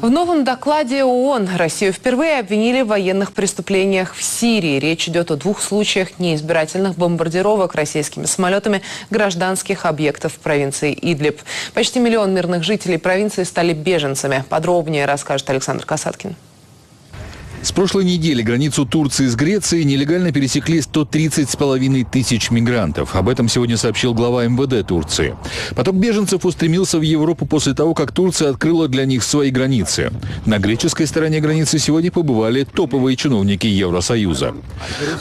В новом докладе ООН Россию впервые обвинили в военных преступлениях в Сирии. Речь идет о двух случаях неизбирательных бомбардировок российскими самолетами гражданских объектов в провинции Идлиб. Почти миллион мирных жителей провинции стали беженцами. Подробнее расскажет Александр Касаткин. С прошлой недели границу Турции с Грецией нелегально пересекли 130 с половиной тысяч мигрантов. Об этом сегодня сообщил глава МВД Турции. Поток беженцев устремился в Европу после того, как Турция открыла для них свои границы. На греческой стороне границы сегодня побывали топовые чиновники Евросоюза.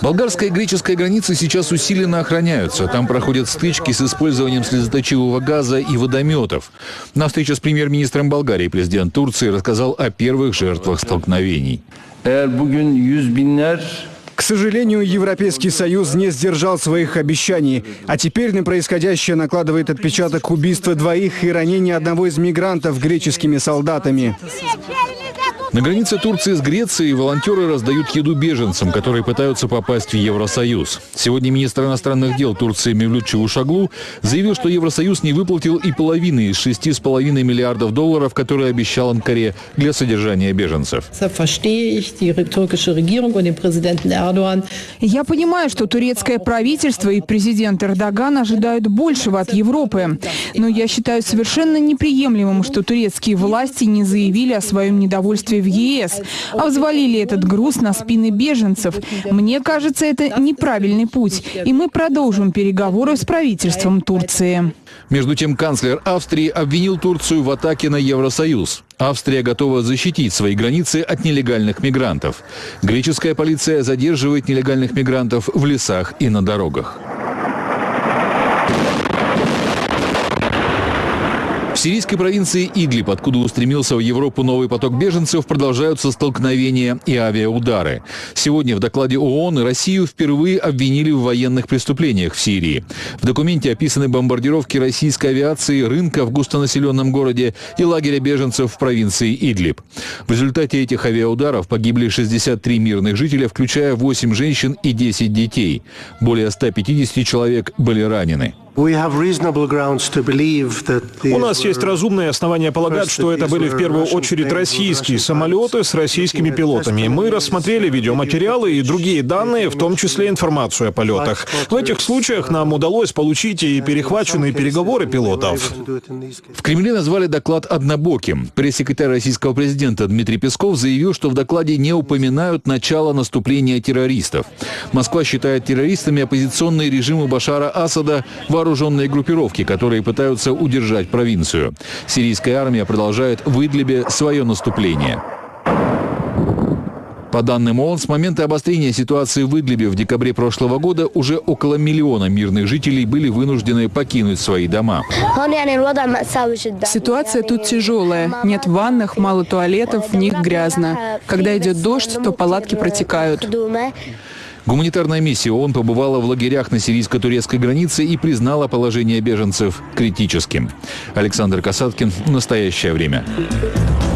Болгарская и греческая границы сейчас усиленно охраняются. Там проходят стычки с использованием слезоточивого газа и водометов. На встрече с премьер-министром Болгарии президент Турции рассказал о первых жертвах столкновений. К сожалению, Европейский Союз не сдержал своих обещаний, а теперь на происходящее накладывает отпечаток убийства двоих и ранения одного из мигрантов греческими солдатами. На границе Турции с Грецией волонтеры раздают еду беженцам, которые пытаются попасть в Евросоюз. Сегодня министр иностранных дел Турции Мевлют Чавушаглу заявил, что Евросоюз не выплатил и половины из 6,5 миллиардов долларов, которые обещал Анкаре для содержания беженцев. Я понимаю, что турецкое правительство и президент Эрдоган ожидают большего от Европы. Но я считаю совершенно неприемлемым, что турецкие власти не заявили о своем недовольстве в ЕС, а взвалили этот груз на спины беженцев. Мне кажется, это неправильный путь, и мы продолжим переговоры с правительством Турции. Между тем, канцлер Австрии обвинил Турцию в атаке на Евросоюз. Австрия готова защитить свои границы от нелегальных мигрантов. Греческая полиция задерживает нелегальных мигрантов в лесах и на дорогах. В сирийской провинции Идлиб, откуда устремился в Европу новый поток беженцев, продолжаются столкновения и авиаудары. Сегодня в докладе ООН Россию впервые обвинили в военных преступлениях в Сирии. В документе описаны бомбардировки российской авиации, рынка в густонаселенном городе и лагеря беженцев в провинции Идлиб. В результате этих авиаударов погибли 63 мирных жителя, включая 8 женщин и 10 детей. Более 150 человек были ранены. У нас есть разумные основания полагать, что это были в первую очередь российские самолеты с российскими пилотами. Мы рассмотрели видеоматериалы и другие данные, в том числе информацию о полетах. В этих случаях нам удалось получить и перехваченные переговоры пилотов. В Кремле назвали доклад однобоким. Пресс-секретарь российского президента Дмитрий Песков заявил, что в докладе не упоминают начало наступления террористов. Москва считает террористами оппозиционные режимы Башара Асада, вооруженные вооруженные группировки, которые пытаются удержать провинцию. Сирийская армия продолжает в Идлибе свое наступление. По данным ООН, с момента обострения ситуации в Идлибе в декабре прошлого года уже около миллиона мирных жителей были вынуждены покинуть свои дома. Ситуация тут тяжелая. Нет ванных, мало туалетов, в них грязно. Когда идет дождь, то палатки протекают. Гуманитарная миссия ООН побывала в лагерях на сирийско-турецкой границе и признала положение беженцев критическим. Александр Касаткин. Настоящее время.